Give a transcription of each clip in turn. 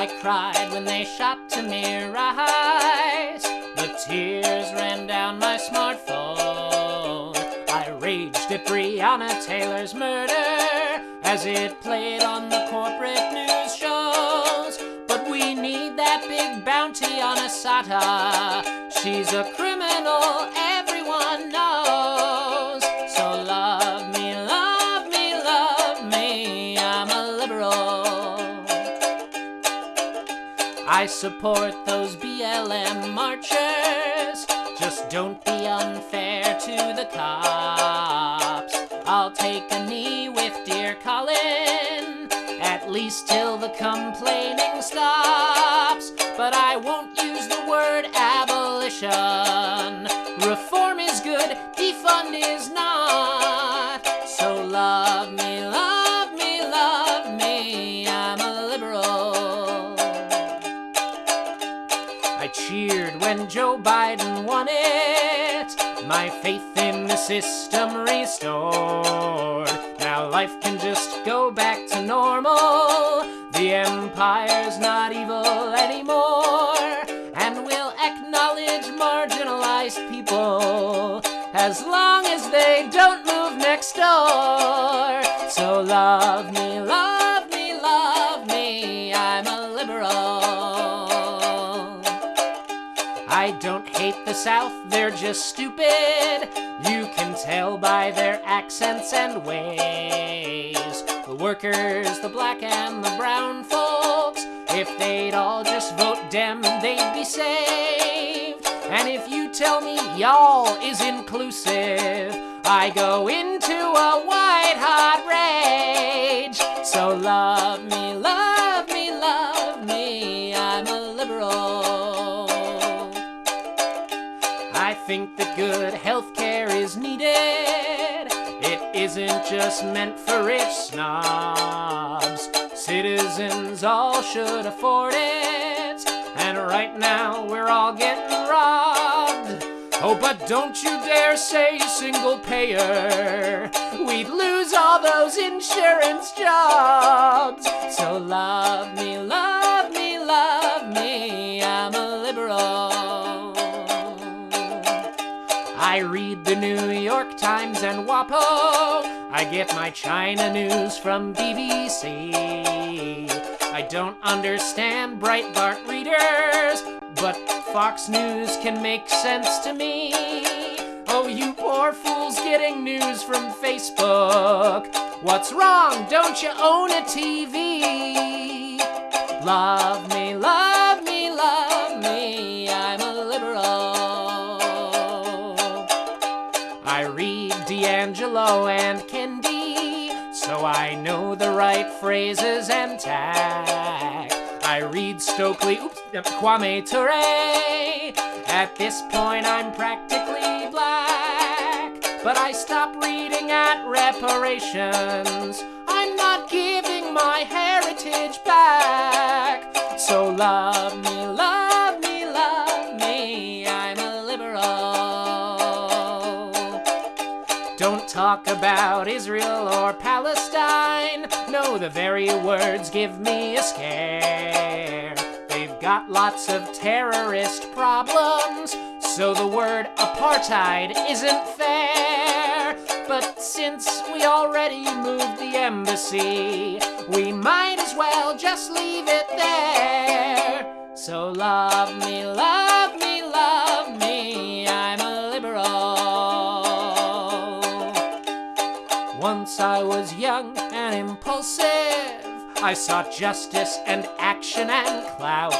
I cried when they shot Tamir Rice. The tears ran down my smartphone. I raged at Breonna Taylor's murder as it played on the corporate news shows. But we need that big bounty on Assata. She's a criminal, I support those BLM marchers. Just don't be unfair to the cops. I'll take a knee with dear Colin, at least till the complaining stops. But I won't use the word abolition. Reform is good, defund is not. I cheered when Joe Biden won it. My faith in the system restored. Now life can just go back to normal. The empire's not evil anymore. And we'll acknowledge marginalized people as long as they don't move next door. So love me, love I don't hate the South, they're just stupid. You can tell by their accents and ways. The workers, the black and the brown folks, if they'd all just vote Dem, they'd be saved. And if you tell me y'all is inclusive, I go into a white hot rage. Think that good healthcare is needed. It isn't just meant for rich snobs. Citizens all should afford it. And right now we're all getting robbed. Oh, but don't you dare say single payer. We'd lose all those insurance jobs. So love me, love I read the New York Times and WAPO. I get my China news from BBC. I don't understand Breitbart readers, but Fox News can make sense to me. Oh, you poor fools getting news from Facebook. What's wrong? Don't you own a TV? Love me, love so I know the right phrases and tack. I read Stokely, oops, Kwame Ture. At this point, I'm practically black, but I stop reading at reparations. I'm not giving my heritage back. So love Don't talk about Israel or Palestine. No, the very words give me a scare. They've got lots of terrorist problems, so the word apartheid isn't fair. But since we already moved the embassy, we might as well just leave it there. So love me, love me, since I was young and impulsive. I sought justice and action and clout.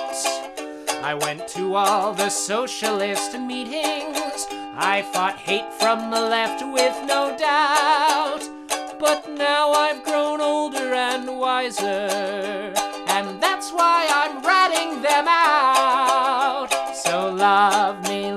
I went to all the socialist meetings. I fought hate from the left with no doubt. But now I've grown older and wiser, and that's why I'm ratting them out. So love me